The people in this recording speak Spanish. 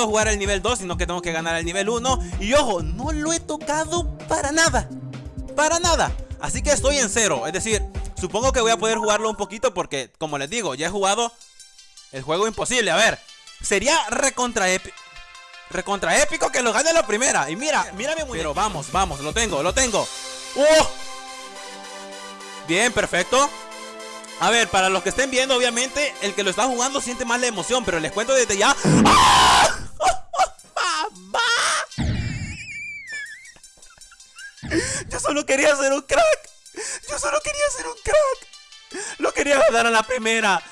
puedo jugar el nivel 2, sino que tengo que ganar el nivel 1 Y ojo, no lo he tocado para nada Para nada. Así que estoy en cero, es decir, supongo que voy a poder jugarlo un poquito porque, como les digo, ya he jugado el juego imposible. A ver, sería recontra épico Recontra épico que lo gane la primera. Y mira, mira mi Pero vamos, vamos, lo tengo, lo tengo. ¡Oh! Bien, perfecto. A ver, para los que estén viendo, obviamente, el que lo está jugando siente más la emoción, pero les cuento desde ya. ¡Ah! Yo solo quería ser un crack. Yo solo quería ser un crack. Lo quería ganar a la primera.